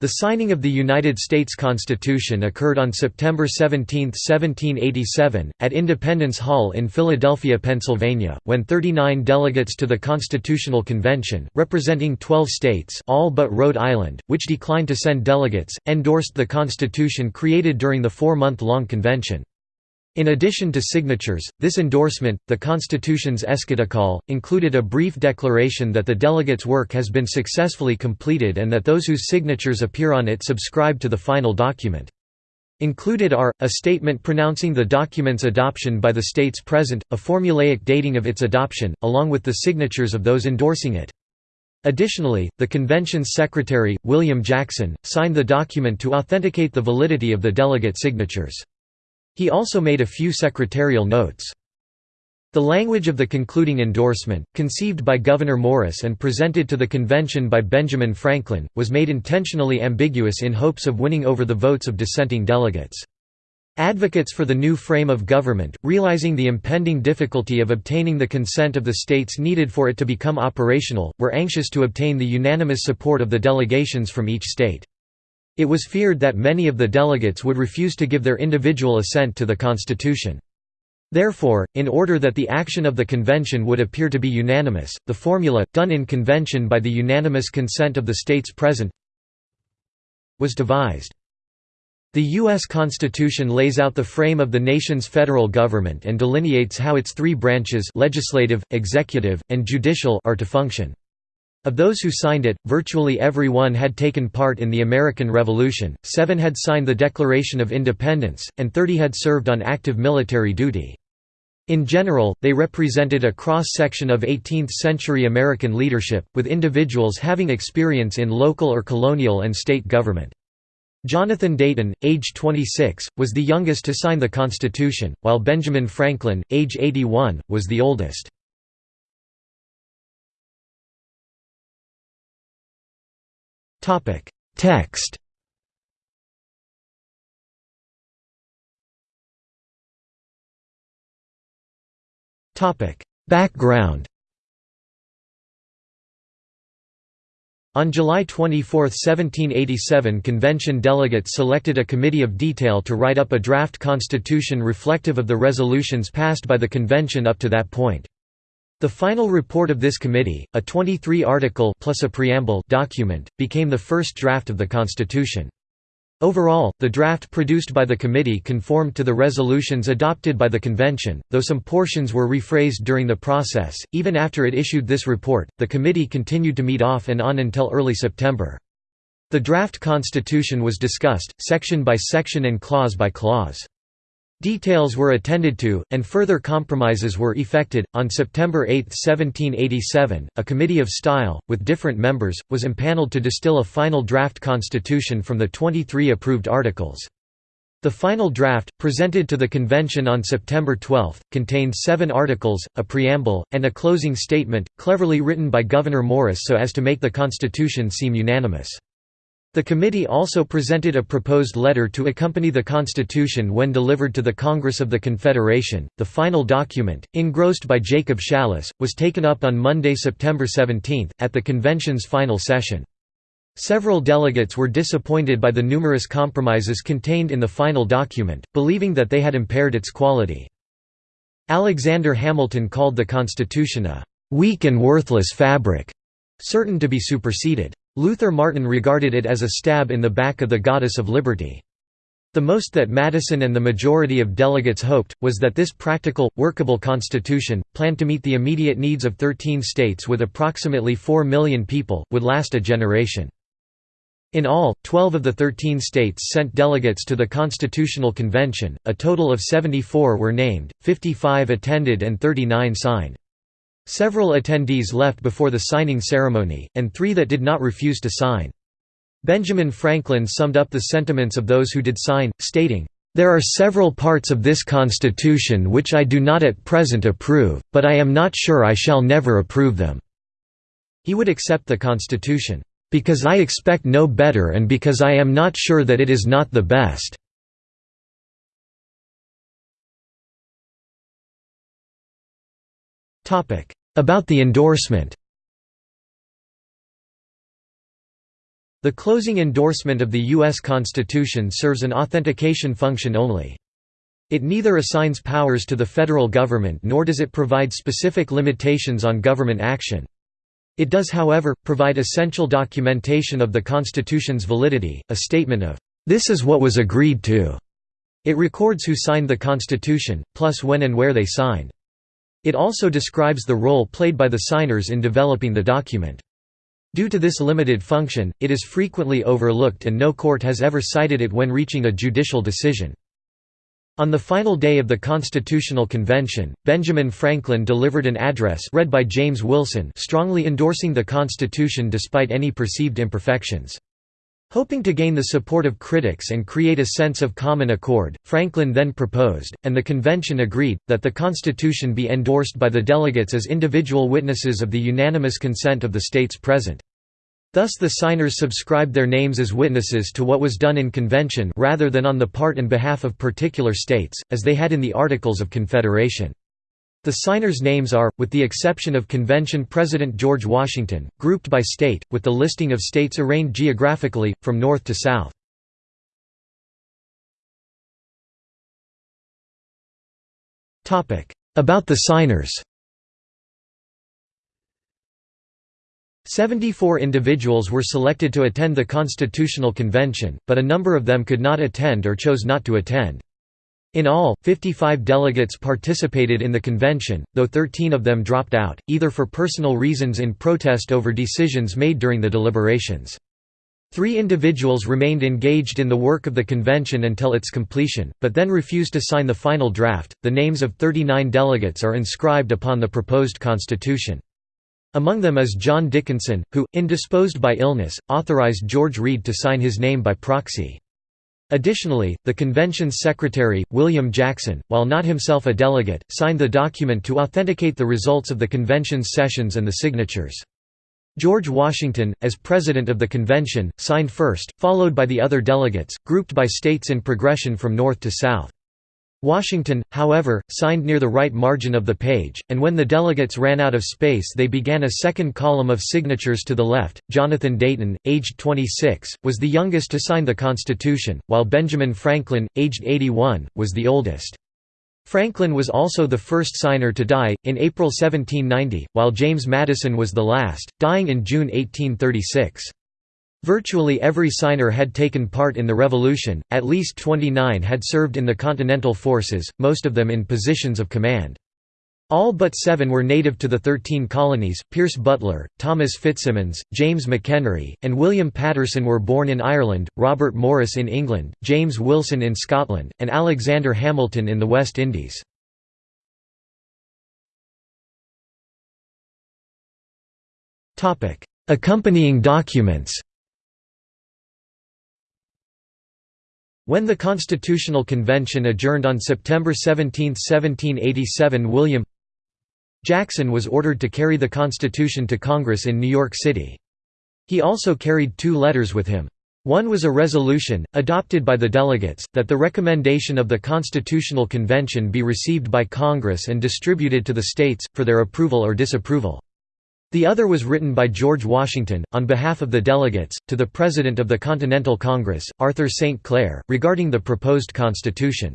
The signing of the United States Constitution occurred on September 17, 1787, at Independence Hall in Philadelphia, Pennsylvania, when 39 delegates to the Constitutional Convention, representing 12 states all but Rhode Island, which declined to send delegates, endorsed the Constitution created during the four-month-long convention. In addition to signatures, this endorsement, the Constitution's Eschatocol, included a brief declaration that the delegates' work has been successfully completed and that those whose signatures appear on it subscribe to the final document. Included are, a statement pronouncing the document's adoption by the states present, a formulaic dating of its adoption, along with the signatures of those endorsing it. Additionally, the convention's secretary, William Jackson, signed the document to authenticate the validity of the delegate signatures. He also made a few secretarial notes. The language of the concluding endorsement, conceived by Gouverneur Morris and presented to the convention by Benjamin Franklin, was made intentionally ambiguous in hopes of winning over the votes of dissenting delegates. Advocates for the new frame of government, realizing the impending difficulty of obtaining the consent of the states needed for it to become operational, were anxious to obtain the unanimous support of the delegations from each state. It was feared that many of the delegates would refuse to give their individual assent to the Constitution. Therefore, in order that the action of the convention would appear to be unanimous, the formula, done in convention by the unanimous consent of the states present, was devised. The U.S. Constitution lays out the frame of the nation's federal government and delineates how its three branches legislative, executive, and judicial are to function. Of those who signed it, virtually every one had taken part in the American Revolution, seven had signed the Declaration of Independence, and 30 had served on active military duty. In general, they represented a cross-section of 18th-century American leadership, with individuals having experience in local or colonial and state government. Jonathan Dayton, age 26, was the youngest to sign the Constitution, while Benjamin Franklin, age 81, was the oldest. Text. Topic. Background. On July 24, 1787 convention delegates selected a committee of detail to write up a draft constitution reflective of the resolutions passed by the convention up to that point. The final report of this committee, a 23-article plus a preamble document, became the first draft of the Constitution. Overall, the draft produced by the committee conformed to the resolutions adopted by the convention, though some portions were rephrased during the process. Even after it issued this report, the committee continued to meet off and on until early September. The draft constitution was discussed, section by section and clause by clause. Details were attended to, and further compromises were effected. On September 8, 1787, a committee of style, with different members, was impaneled to distill a final draft constitution from the 23 approved articles. The final draft, presented to the convention on September 12, contained seven articles, a preamble, and a closing statement, cleverly written by Gouverneur Morris so as to make the constitution seem unanimous. The committee also presented a proposed letter to accompany the Constitution when delivered to the Congress of the Confederation. The final document, engrossed by Jacob Shallus, was taken up on Monday, September 17, at the convention's final session. Several delegates were disappointed by the numerous compromises contained in the final document, believing that they had impaired its quality. Alexander Hamilton called the Constitution a weak and worthless fabric, certain to be superseded. Luther Martin regarded it as a stab in the back of the goddess of liberty. The most that Madison and the majority of delegates hoped, was that this practical, workable constitution, planned to meet the immediate needs of 13 states with approximately 4 million people, would last a generation. In all, 12 of the 13 states sent delegates to the Constitutional Convention, a total of 74 were named, 55 attended and 39 signed. Several attendees left before the signing ceremony, and three that did not refuse to sign. Benjamin Franklin summed up the sentiments of those who did sign, stating, "...there are several parts of this Constitution which I do not at present approve, but I am not sure I shall never approve them." He would accept the Constitution, "...because I expect no better and because I am not sure that it is not the best." About the endorsement The closing endorsement of the U.S. Constitution serves an authentication function only. It neither assigns powers to the federal government nor does it provide specific limitations on government action. It does however, provide essential documentation of the Constitution's validity, a statement of, "...this is what was agreed to." It records who signed the Constitution, plus when and where they signed. It also describes the role played by the signers in developing the document. Due to this limited function, it is frequently overlooked and no court has ever cited it when reaching a judicial decision. On the final day of the Constitutional Convention, Benjamin Franklin delivered an address read by James Wilson strongly endorsing the Constitution despite any perceived imperfections. Hoping to gain the support of critics and create a sense of common accord, Franklin then proposed, and the convention agreed, that the Constitution be endorsed by the delegates as individual witnesses of the unanimous consent of the states present. Thus the signers subscribed their names as witnesses to what was done in convention rather than on the part and behalf of particular states, as they had in the Articles of Confederation. The signers' names are, with the exception of Convention President George Washington, grouped by state, with the listing of states arranged geographically, from north to south. About the signers 74 individuals were selected to attend the Constitutional Convention, but a number of them could not attend or chose not to attend. In all, 55 delegates participated in the convention, though 13 of them dropped out, either for personal reasons in protest over decisions made during the deliberations. Three individuals remained engaged in the work of the convention until its completion, but then refused to sign the final draft. The names of 39 delegates are inscribed upon the proposed constitution. Among them is John Dickinson, who, indisposed by illness, authorized George Read to sign his name by proxy. Additionally, the convention's secretary, William Jackson, while not himself a delegate, signed the document to authenticate the results of the convention's sessions and the signatures. George Washington, as president of the convention, signed first, followed by the other delegates, grouped by states in progression from north to south. Washington, however, signed near the right margin of the page, and when the delegates ran out of space they began a second column of signatures to the left. Jonathan Dayton, aged 26, was the youngest to sign the Constitution, while Benjamin Franklin, aged 81, was the oldest. Franklin was also the first signer to die, in April 1790, while James Madison was the last, dying in June 1836. Virtually every signer had taken part in the revolution, at least 29 had served in the Continental Forces, most of them in positions of command. All but seven were native to the Thirteen Colonies, Pierce Butler, Thomas FitzSimons, James McHenry, and William Paterson were born in Ireland, Robert Morris in England, James Wilson in Scotland, and Alexander Hamilton in the West Indies. Accompanying documents When the Constitutional Convention adjourned on September 17, 1787 William Jackson was ordered to carry the Constitution to Congress in New York City. He also carried two letters with him. One was a resolution, adopted by the delegates, that the recommendation of the Constitutional Convention be received by Congress and distributed to the states, for their approval or disapproval. The other was written by George Washington, on behalf of the delegates, to the President of the Continental Congress, Arthur St. Clair, regarding the proposed Constitution.